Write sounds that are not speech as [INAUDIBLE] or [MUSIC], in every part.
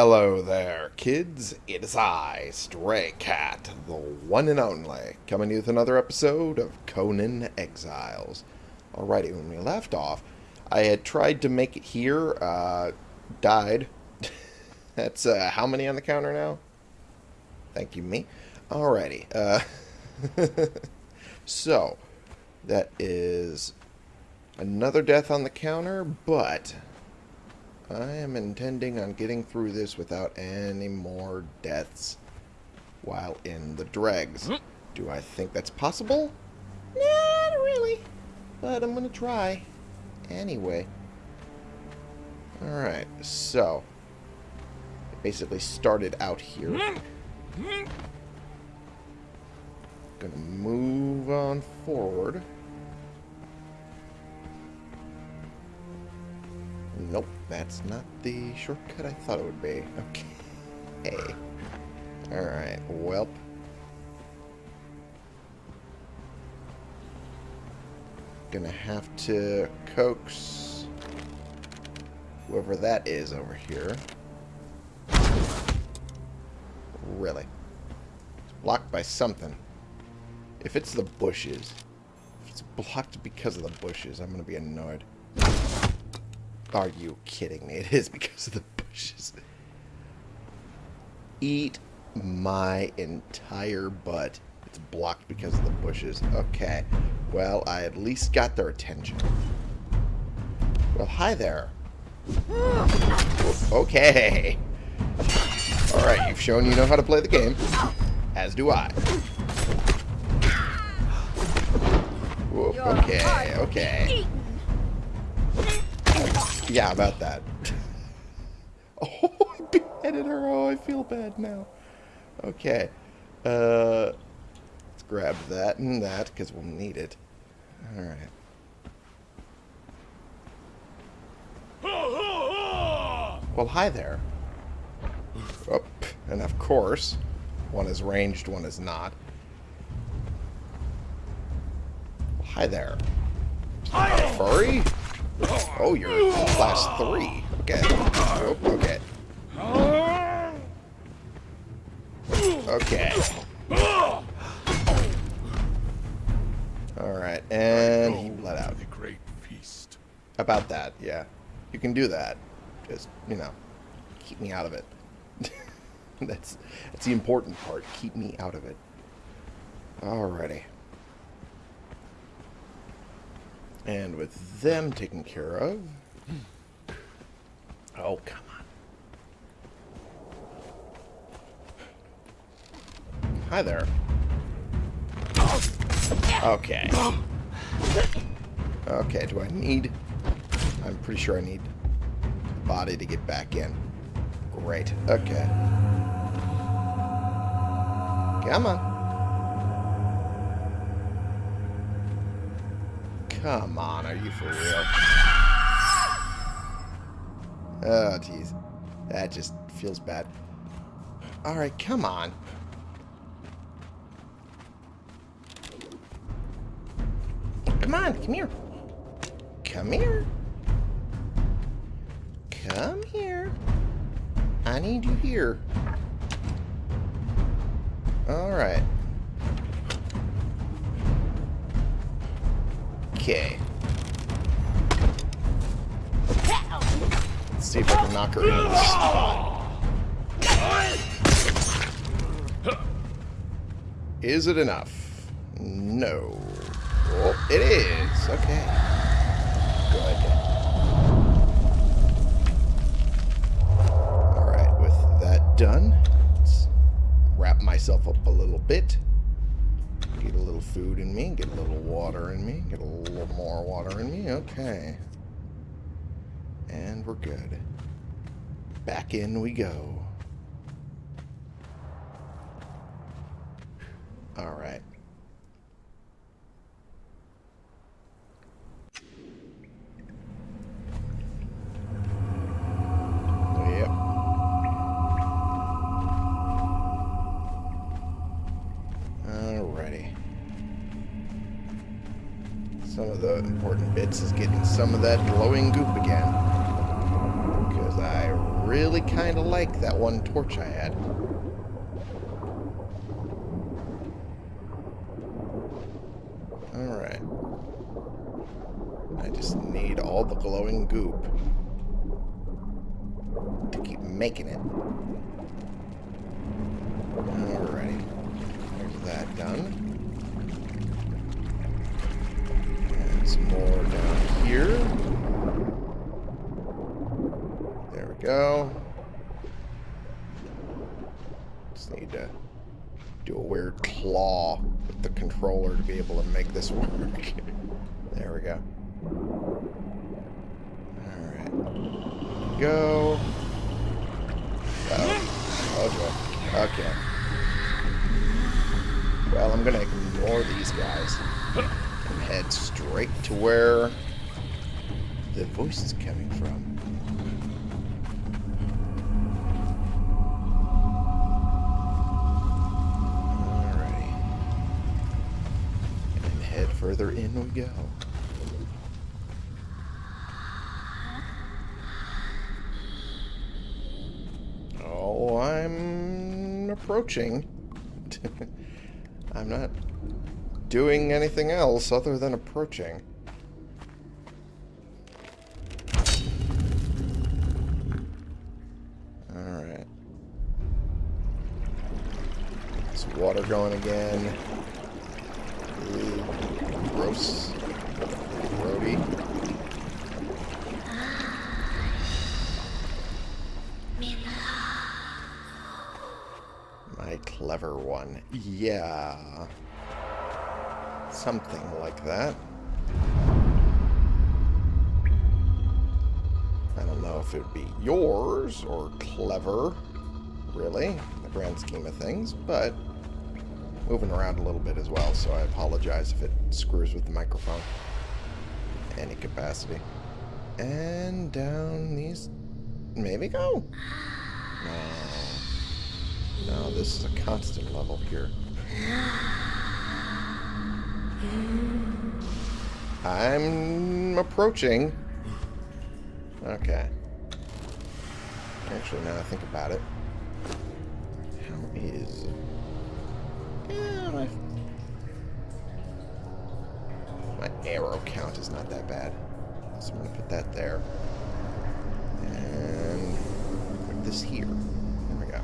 Hello there, kids. It is I, Stray Cat, the one and only, coming to you with another episode of Conan Exiles. Alrighty, when we left off, I had tried to make it here, uh, died. [LAUGHS] That's, uh, how many on the counter now? Thank you, me. Alrighty, uh, [LAUGHS] so, that is another death on the counter, but I am intending on getting through this without any more deaths while in the dregs. Hmm. Do I think that's possible? Not really. But I'm going to try. Anyway. Alright, so. It basically started out here. Hmm. Hmm. Gonna move on forward. Nope, that's not the shortcut I thought it would be. Okay. Alright, welp. Gonna have to coax whoever that is over here. Really. It's blocked by something. If it's the bushes, if it's blocked because of the bushes, I'm gonna be annoyed. Are you kidding me? [LAUGHS] It is because of the bushes. Eat my entire butt. It's blocked because of the bushes. Okay. Well, I at least got their attention. Well, hi there. Okay. Alright, you've shown you know how to play the game. As do I. Whoop, okay, okay. Yeah, about that. [LAUGHS] oh, I beheaded her. Oh, I feel bad now. Okay. Uh, let's grab that and that, because we'll need it. Alright. Well, hi there. Oh, and of course, one is ranged, one is not. Hi there. Furry? Oh, you're class three. Okay. Oh, okay. Okay. Alright, and he bled out. The great feast. About that, yeah. You can do that. Just, you know, keep me out of it. [LAUGHS] that's that's the important part. Keep me out of it. Alrighty. And with them taken care of... Oh, come on. Hi there. Okay. Okay, do I need... I'm pretty sure I need the body to get back in. Great. Okay. Come on. Come on, are you for real? Oh, jeez. That just feels bad. Alright, come on. Come on, come here. Come here. Come here. I need you here. Alright. Okay. Let's see if I can knock her into the spot. Is it enough? No. Oh, it is. Okay. Good. Alright, with that done, let's wrap myself up a little bit. Little food in me, get a little water in me, get a little more water in me. Okay. And we're good. Back in we go. Some of that glowing goop again. Because I really kind of like that one torch I had. Alright. I just need all the glowing goop to keep making it. Alrighty. There's that done. And some more down here. There we go. Just need to do a weird claw with the controller to be able to make this [LAUGHS] work. there we go. Alright. Go. Oh. oh joy. Okay. Well, I'm gonna ignore these guys and head straight to where the voice is coming from. Alrighty. And head further in we go. Oh, I'm approaching. [LAUGHS] I'm not doing anything else other than approaching. Going again. Ooh, gross. Grody. My clever one. Yeah. Something like that. I don't know if it would be yours or clever, really, in the grand scheme of things, but moving around a little bit as well, so I apologize if it screws with the microphone. Any capacity. And down these... Maybe go? No. No, this is a constant level here. I'm approaching. Okay. Actually, now I think about it. How is... Yeah, my... my arrow count is not that bad. So I'm going to put that there. And put this here. There we go.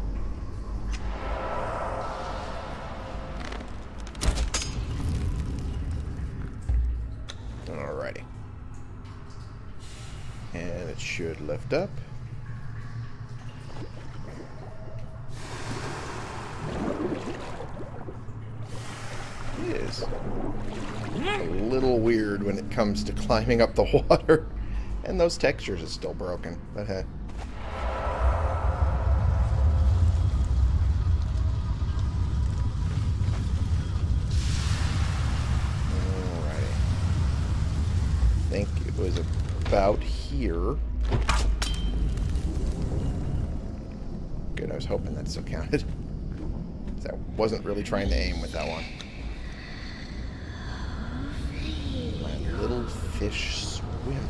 Alrighty. And it should lift up. It is a little weird when it comes to climbing up the [LAUGHS] water. And those textures are still broken, but hey. Alrighty. I think it was about here. Good, I was hoping that still counted. [LAUGHS] I wasn't really trying to aim with that one. My little fish uh, swim.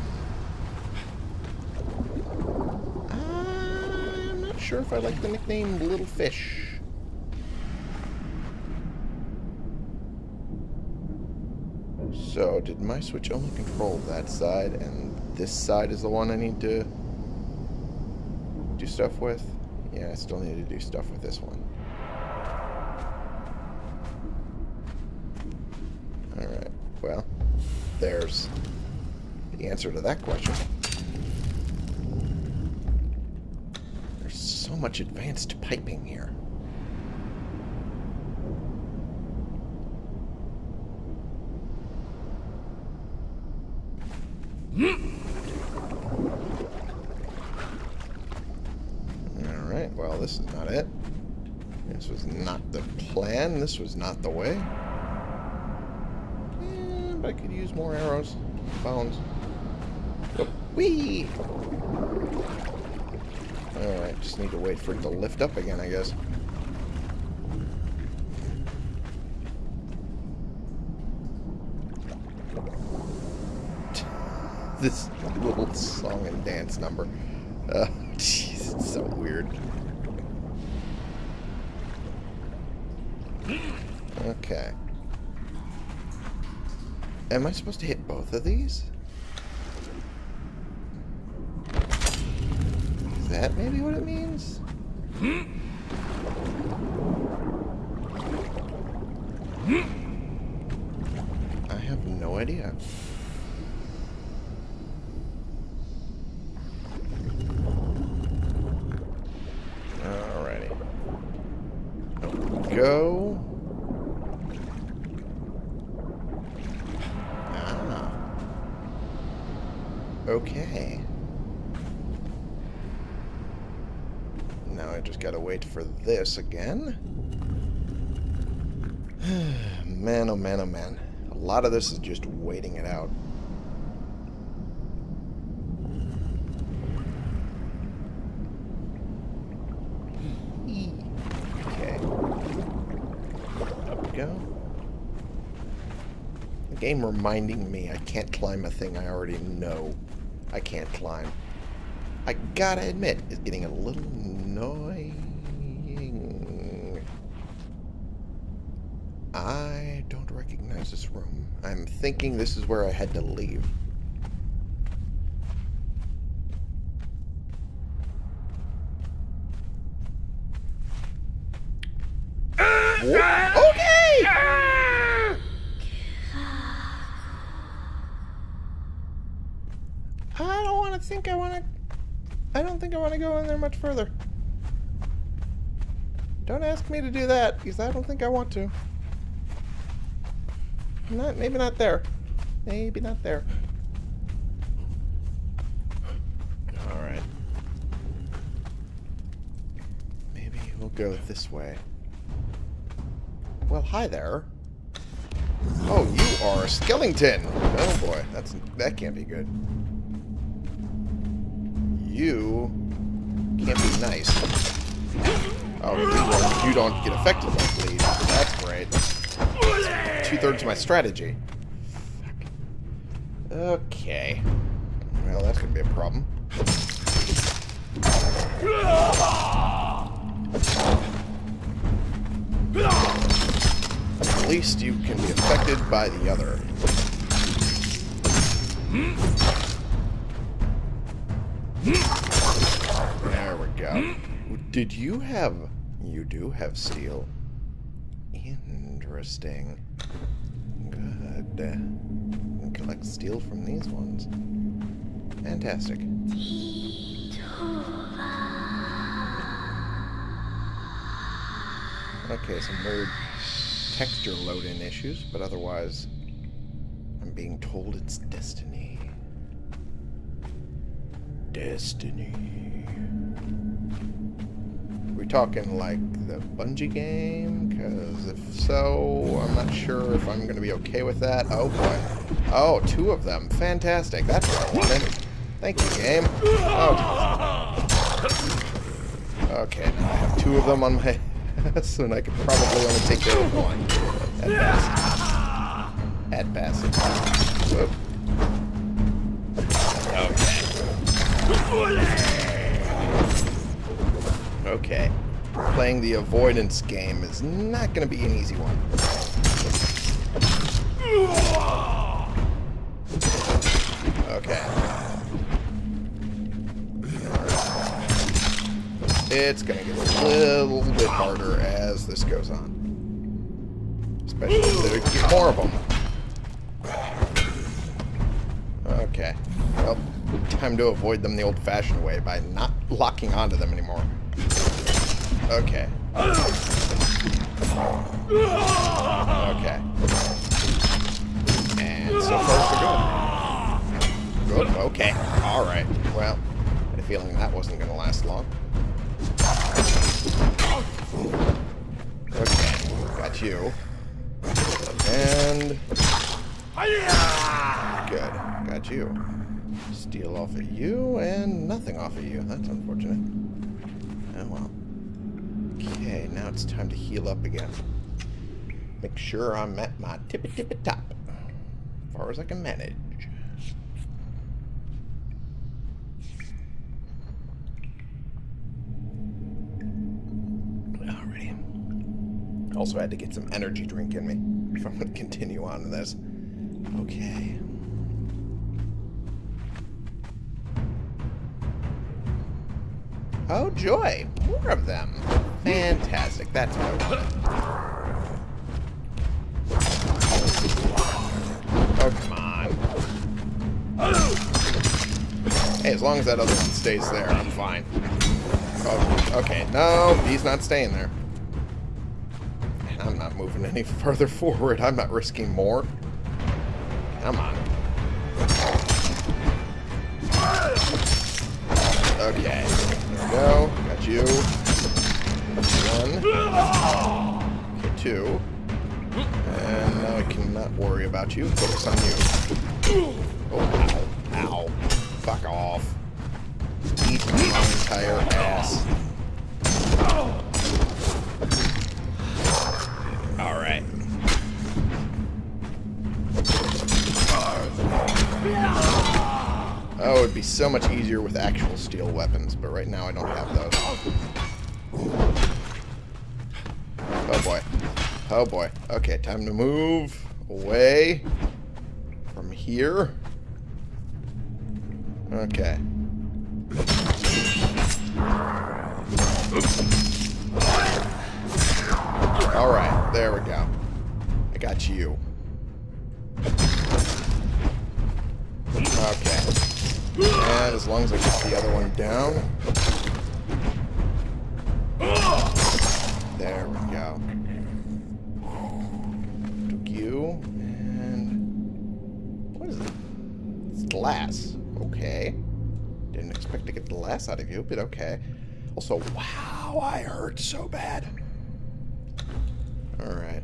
I'm not sure if I like the nickname Little Fish. So, did my switch only control that side, and this side is the one I need to do stuff with? Yeah, I still need to do stuff with this one. Answer to that question. There's so much advanced piping here. Alright, well, this is not it. This was not the plan. This was not the way. But I could use more arrows. Bones. Alright, just need to wait for it to lift up again, I guess. [LAUGHS] this little song and dance number. [LAUGHS] Uh, it's so weird. Okay. Am I supposed to hit both of these? Is that maybe what it means? I have no idea. Alrighty. Up we go. Ah. Okay. Now I just gotta wait for this again. [SIGHS] man, oh man, oh man. A lot of this is just waiting it out. Okay. Up we go. The game reminding me I can't climb a thing I already know I can't climb. I gotta admit, it's getting a little annoying. I don't recognize this room. I'm thinking this is where I had to leave. Okay! I don't want to think I want to... I don't think I want to go in there much further. Don't ask me to do that, because I don't think I want to. Not, maybe not there. Maybe not there. Alright. Maybe we'll go this way. Well, hi there. Oh, you are a Skellington! Oh boy, that's that can't be good. You can't be nice. Oh, you don't, you don't get affected by bleed. That's great. Two-thirds of my strategy. Okay. Well, that's going to be a problem. At least you can be affected by the other. There we go. Did you have... You do have steel. Interesting. Good. Uh, Collect steel from these ones. Fantastic. Okay, some weird texture load-in issues, but otherwise, I'm being told it's destiny. Destiny. We're talking like the Bungie game? Because if so, I'm not sure if I'm going to be okay with that. Oh boy. Oh, two of them. Fantastic. That's what I wanted. Thank you, game. Oh. Okay, now I have two of them on my [LAUGHS] ass, and I could probably only take care of one. At best. At best. Whoop. Playing the avoidance game is not going to be an easy one. Okay. It's going to get a little bit harder as this goes on. Especially if there get more of them. Okay. Well, time to avoid them the old-fashioned way by not locking onto them anymore. Okay. Okay. And so far so good. Good. Okay. Alright. Well, I had a feeling that wasn't going to last long. Okay. Got you. And... Good. Got you. Steel off of you, and nothing off of you. That's unfortunate. Okay, now it's time to heal up again. Make sure I'm at my tippy tippy top. As far as I can manage. Alrighty. Also had to get some energy drink in me if I'm going to continue on to this. Okay. Oh, joy. More of them. Fantastic. That's what I wanted. Oh, come on. Hey, as long as that other one stays there, I'm fine. Oh, okay. No, he's not staying there. And I'm not moving any [LAUGHS] further forward. I'm not risking more. Come on. Okay. There we go. Got you. Okay, two. And now I cannot worry about you. Focus on you. Oh, ow. Ow. Fuck off. Eat my entire ass. Alright. Oh, it'd be so much easier with actual steel weapons, but right now I don't have those. Oh boy. Okay, time to move away from here. Okay. Alright, there we go. I got you. Okay. And as long as I get the other one down. There we go. Glass. Okay. Didn't expect to get the glass out of you, but okay. Also, wow, I hurt so bad. Alright.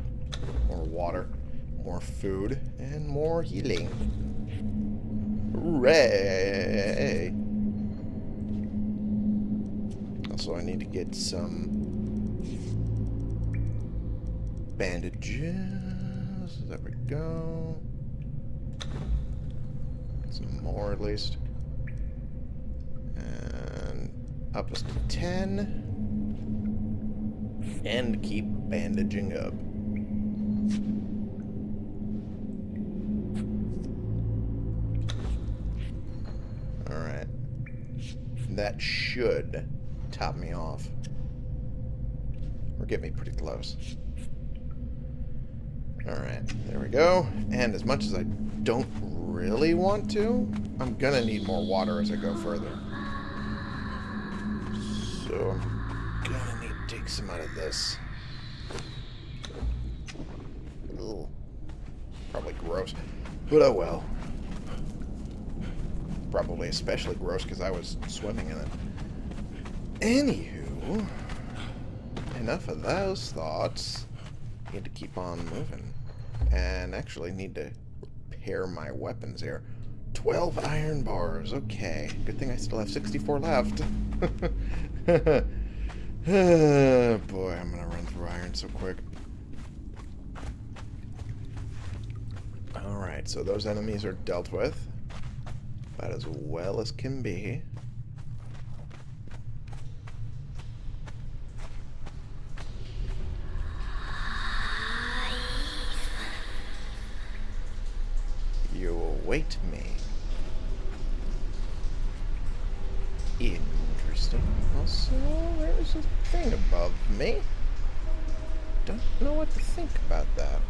More water. More food. And more healing. Hooray! Also, I need to get some bandages. There we go. Some more, at least. And up us to 10. And keep bandaging up. Alright. That should top me off. Or get me pretty close. Alright, there we go. And as much as I don't really want to, I'm gonna need more water as I go further. So I'm gonna need to take some out of this. Probably gross. But oh well. Probably especially gross because I was swimming in it. Anywho, enough of those thoughts. Need to keep on moving. And actually need to repair my weapons here. 12 iron bars. Okay. Good thing I still have 64 left. [LAUGHS] boy, I'm going to run through iron so quick. Alright, so those enemies are dealt with. About as well as can be. You await me. Interesting. Also, there's a thing above me. Don't know what to think about that.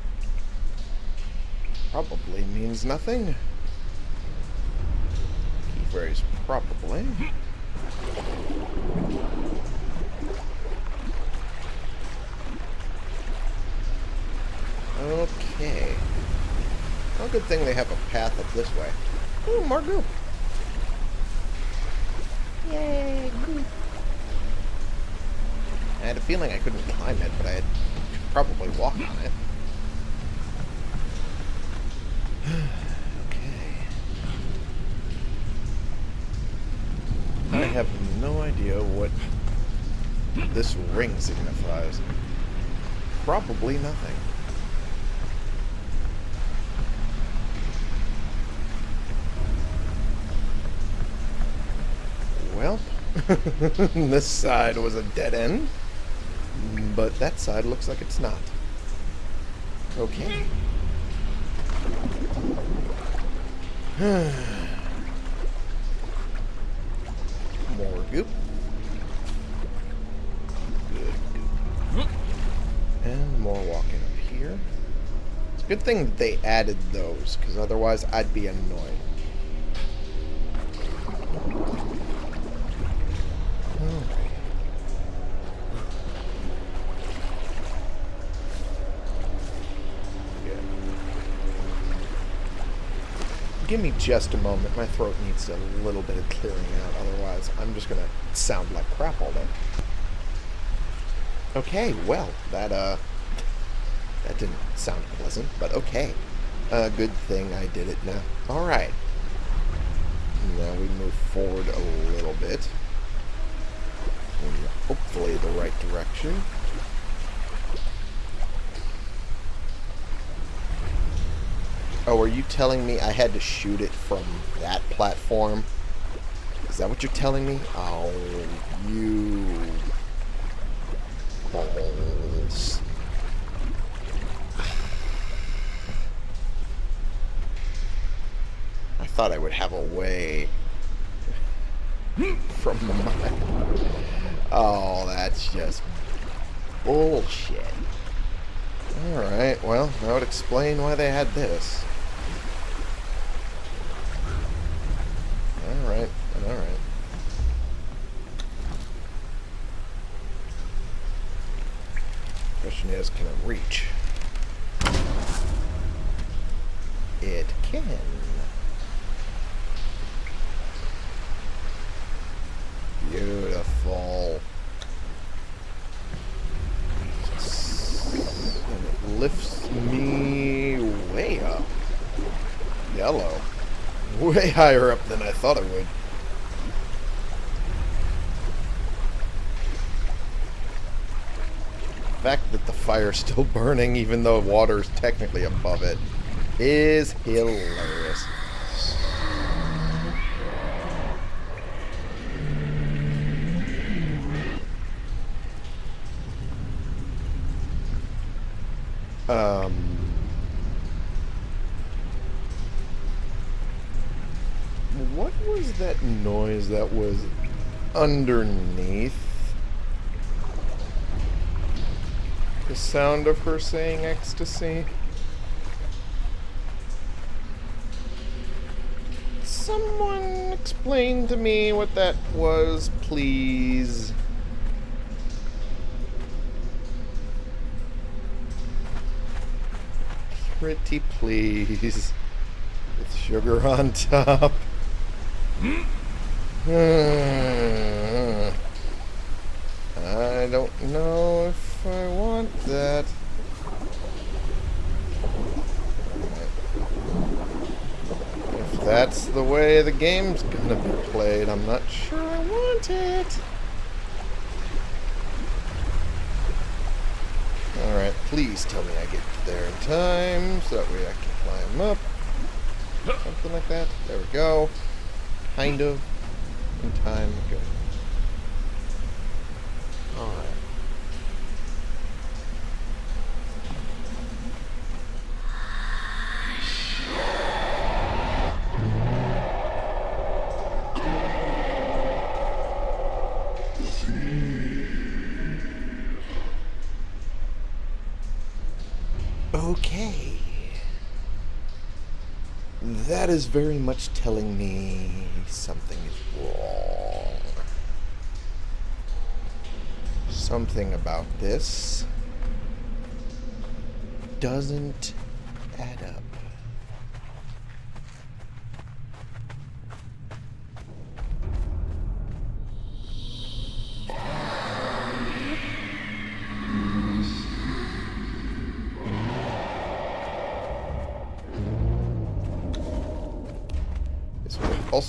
Probably means nothing. Key phrase probably. Okay. Well, good thing they have a path up this way. Ooh, more goop. Yay, goop. I had a feeling I couldn't climb it, but I had probably walk on it. okay. I have no idea what this ring signifies. Probably nothing. Well, [LAUGHS] this side was a dead end. But that side looks like it's not. Okay. [SIGHS] [SIGHS] [SIGHS] good thing that they added those, because otherwise I'd be annoyed. give me just a moment. My throat needs a little bit of clearing out. Otherwise, I'm just going to sound like crap all day. Okay, well, that, uh, that didn't sound pleasant, but okay. Uh, good thing I did it now. Alright. Now we move forward a little bit. In hopefully the right direction. Oh, are you telling me I had to shoot it from that platform? Is that what you're telling me? Oh, you... Balls. I thought I would have a way from. [LAUGHS] Oh, that's just bullshit. Alright, well, that would explain why they had this. Alright, alright. Question is, can it reach? It can. Beautiful. And it lifts me way up. Yellow. Way higher up than I thought it would. The fact that the fire's still [LAUGHS] burning even though water's technically above it is hilarious. Um, what was that noise that was underneath? The sound of her saying ecstasy? Someone explain to me what that was, please. Pretty please. With sugar on top. Hmm. I don't know if I want that. If that's the way the game's gonna be played, I'm not sure I want it. Alright, please tell me I get there in time, so that way I can climb up. Something like that. There we go. Kind of. In time. Good. Alright. Okay. That is very much telling me something is wrong. Something about this doesn't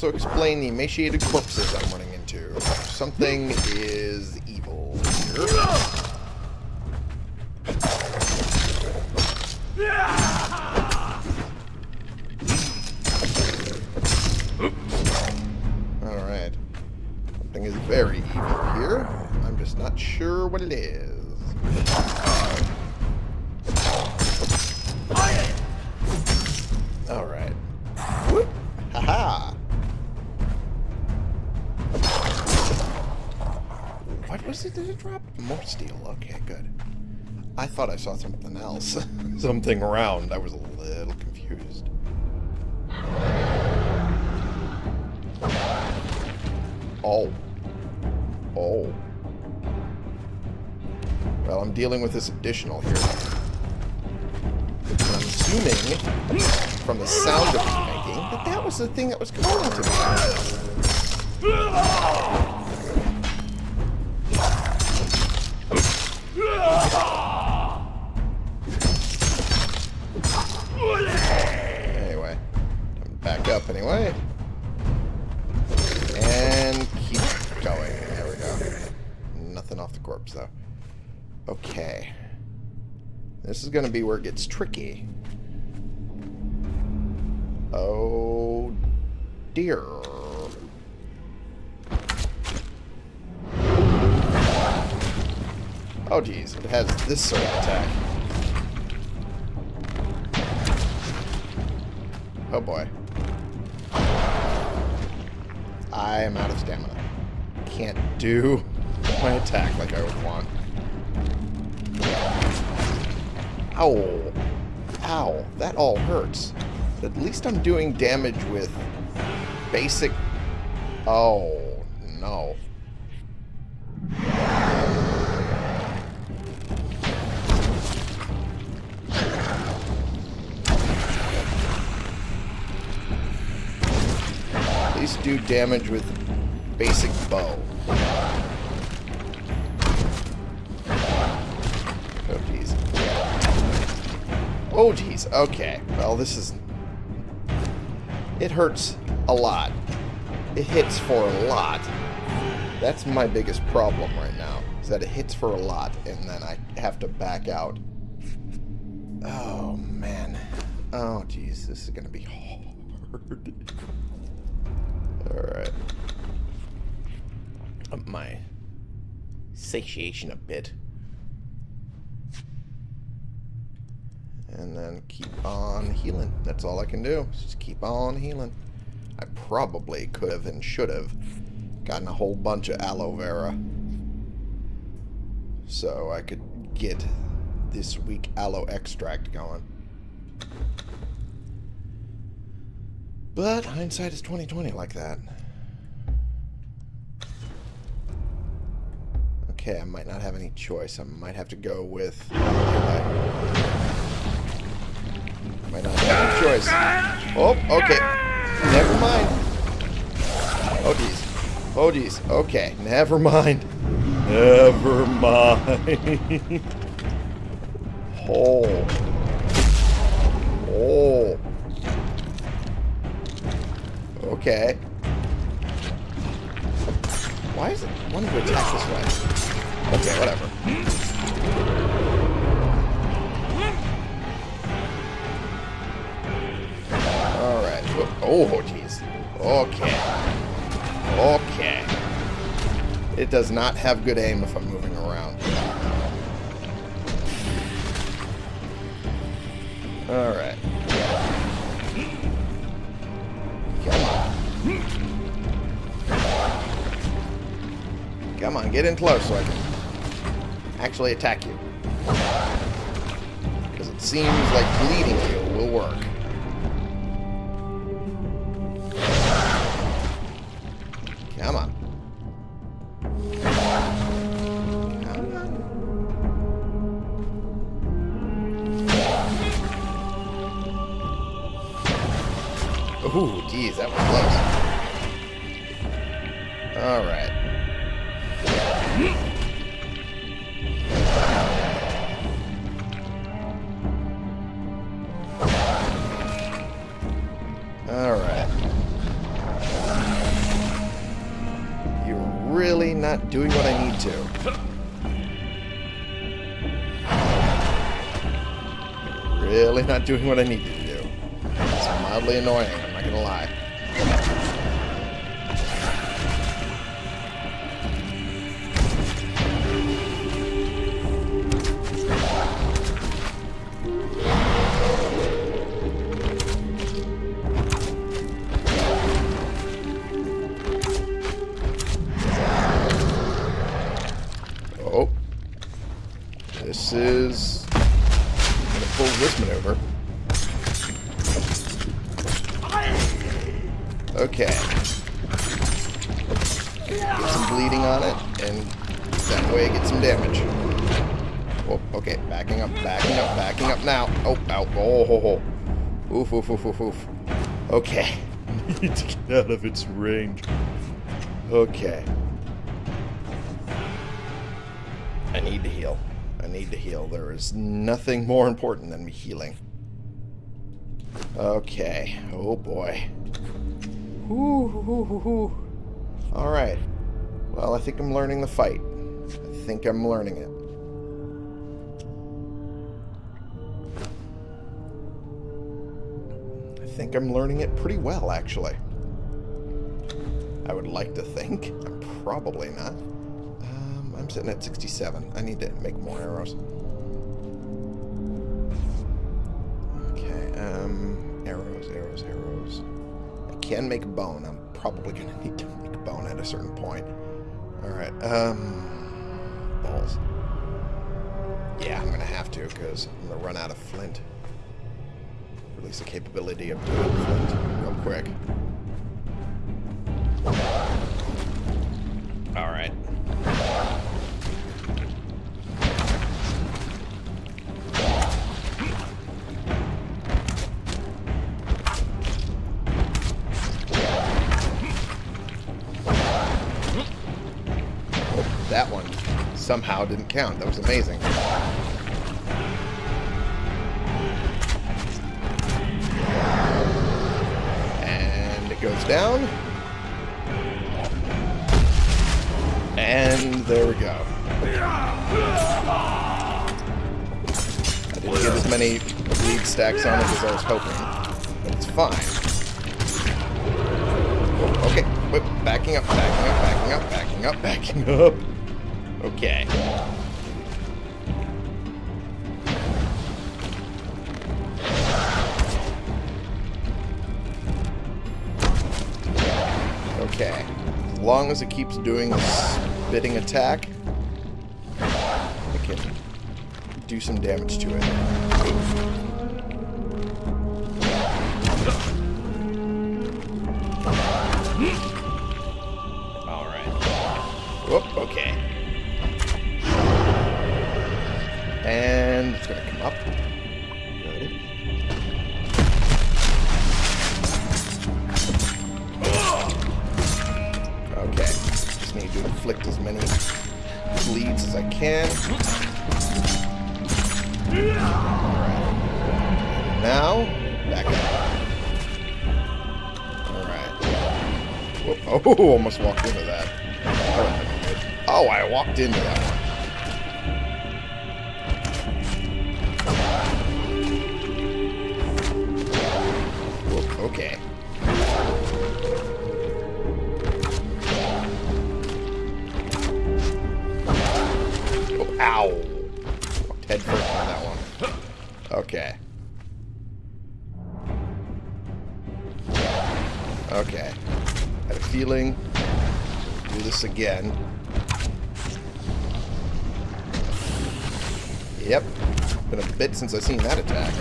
also explain the emaciated corpses I'm running into. Something is evil here. Alright. Something is very evil here. I'm just not sure what it is. Thought I saw something else. [LAUGHS] something round. I was a little confused. Oh. Oh. Well, I'm dealing with this additional here. I'm assuming, from the sound of it making, that that was the thing that was calling to me. This is going to be where it gets tricky. Oh, dear. Oh, geez. It has this sort of attack. Oh, boy. I am out of stamina. Can't do [LAUGHS] my attack like I would want. Ow. Ow. That all hurts. But at least I'm doing damage with basic... Oh, no. At least do damage with basic bow. Oh, jeez. Okay. Well, this is... It hurts a lot. It hits for a lot. That's my biggest problem right now, is that it hits for a lot, and then I have to back out. Oh, man. Oh, jeez. This is going to be hard. [LAUGHS] Alright. Up my satiation a bit. And then keep on healing. That's all I can do. Just keep on healing. I probably could have and should have gotten a whole bunch of aloe vera. So I could get this weak aloe extract going. But hindsight is 2020 like that. Okay, I might not have any choice. I might have to go with... Might not have choice. Oh, okay. Never mind. Oh, jeez. Oh, jeez. Okay, never mind. Never mind. [LAUGHS] oh. Oh. Okay. Why is it wanting to attack this way? Okay, whatever. Oh, jeez. Okay. Okay. It does not have good aim if I'm moving around. Alright. Come on. Come on, get in close so I can actually attack you. Because it seems like bleeding you will work. Geez, that was close. Alright. Alright. You're really not doing what I need to. Really not doing what I need to do. It's mildly annoying, not gonna lie. Oof, oof, oof, oof, oof. Okay. Need [LAUGHS] to get out of its range. Okay. I need to heal. I need to heal. There is nothing more important than me healing. Okay. Oh boy. Alright. Well, I think I'm learning the fight. I think I'm learning it. Think I'm learning it pretty well, actually. I would like to think. I'm probably not. Um, I'm sitting at 67. I need to make more arrows. Okay, um, arrows, arrows, arrows. I can make bone. I'm probably going [LAUGHS] to need to make bone at a certain point. Alright, um, balls. Yeah, I'm going to have to because I'm going to run out of flint. Release the capability of doing flint real quick. Alright. That one somehow didn't count. That was amazing. Down. And there we go. I didn't get as many bleed stacks on it as I was hoping. But it's fine. Oh, okay. Wait, backing up, backing up, backing up, backing up, backing up. Okay. Long as it keeps doing a spitting attack, I can do some damage to it. Alright. Whoop, okay. As I can. Now, back up. Alright. [LAUGHS] Oh, almost walked into that. Oh, I walked into that one. Okay. Ow. Walked head first on that one. Okay. Okay. Had a feeling. Do this again. Yep. Been a bit since I've seen that attack.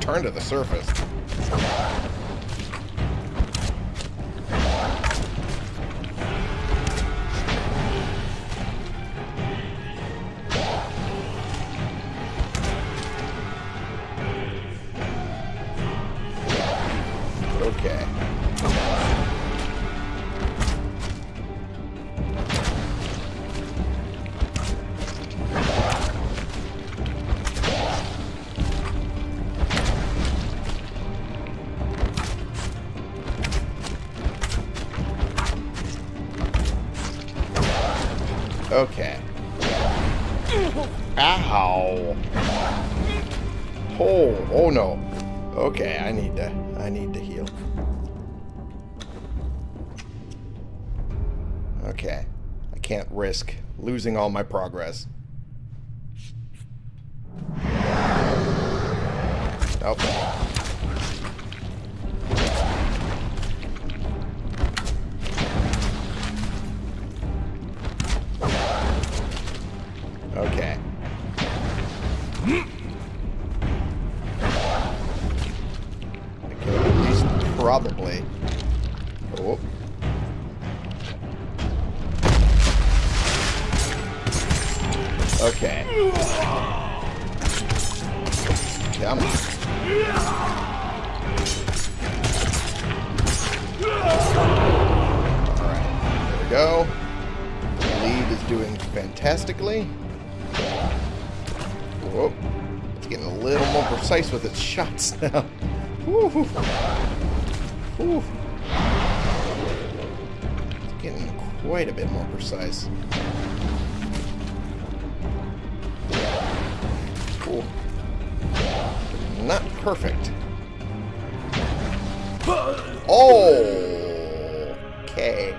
Turn to the surface. Okay. Ow. Oh, oh no. Okay, I need to I need to heal. Okay. I can't risk losing all my progress. Okay. Shots [LAUGHS] now. Whew. Whew. It's getting quite a bit more precise. Cool. Not perfect. Oh! Okay.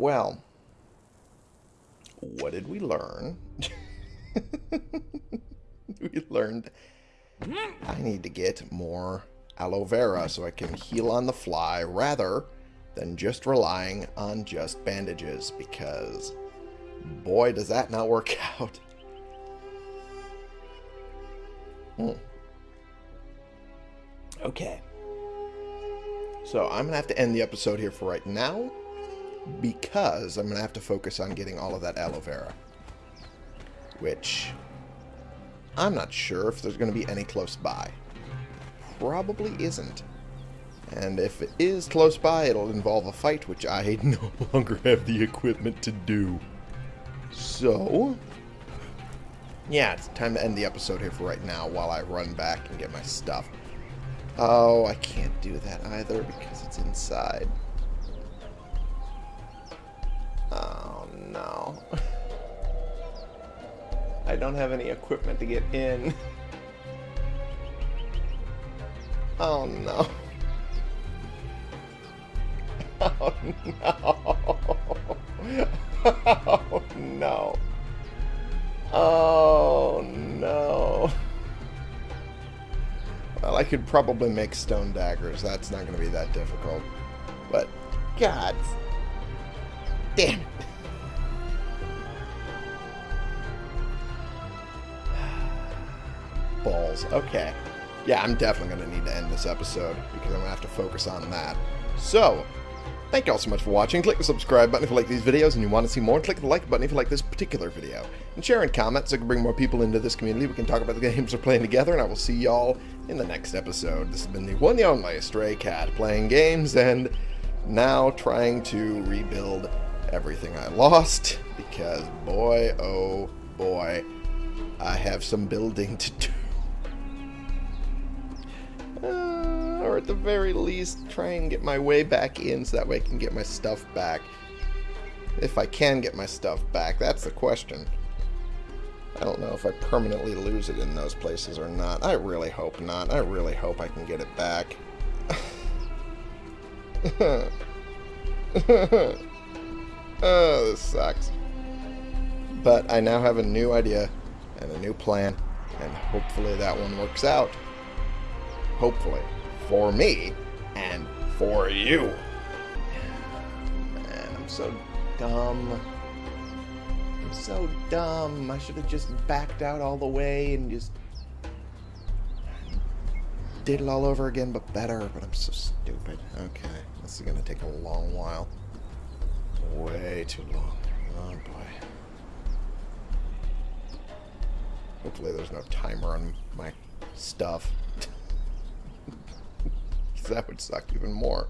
Well, what did we learn? [LAUGHS] we learned I need to get more aloe vera so I can heal on the fly rather than just relying on just bandages because boy does that not work [LAUGHS] out. Hmm. Okay. So I'm going to have to end the episode here for right now because I'm going to have to focus on getting all of that aloe vera. Which I'm not sure if there's going to be any close by. Probably isn't. And if it is close by, it'll involve a fight, which I [LAUGHS] no longer have the equipment to do. So, yeah, it's time to end the episode here for right now while I run back and get my stuff. Oh, I can't do that either because it's inside. No. I don't have any equipment to get in. Oh, no. [LAUGHS] Oh, no. [LAUGHS] Oh, no. Oh, no. Well, I could probably make stone daggers. That's not going to be that difficult. But, God. Damn it. Balls. Okay. Yeah, I'm definitely going to need to end this episode because I'm going to have to focus on that. So, thank you all so much for watching. Click the subscribe button if you like these videos and you want to see more. Click the like button if you like this particular video. And share and comment so I can bring more people into this community. We can talk about the [LAUGHS] games we're playing together, and I will see y'all in the next episode. This has been the one and only Stray Cat playing games and now trying to rebuild everything I lost because boy, oh boy, I have some building [LAUGHS] to do. Uh, or at the very least, try and get my way back in so that way I can get my stuff back. If I can get my stuff back, that's the question. I don't know if I permanently lose it in those places or not. I really hope not. I really hope I can get it back. [LAUGHS] oh, this sucks. But I now have a new idea and a new plan, and hopefully that one works out hopefully, for me and for you. Man, I'm so dumb. I'm so dumb. I should have just backed out all the way and just did it all over again, but better. But I'm so stupid. Okay, this is gonna take a long while. Way too long. Oh boy. Hopefully there's no timer on my stuff that would suck even more.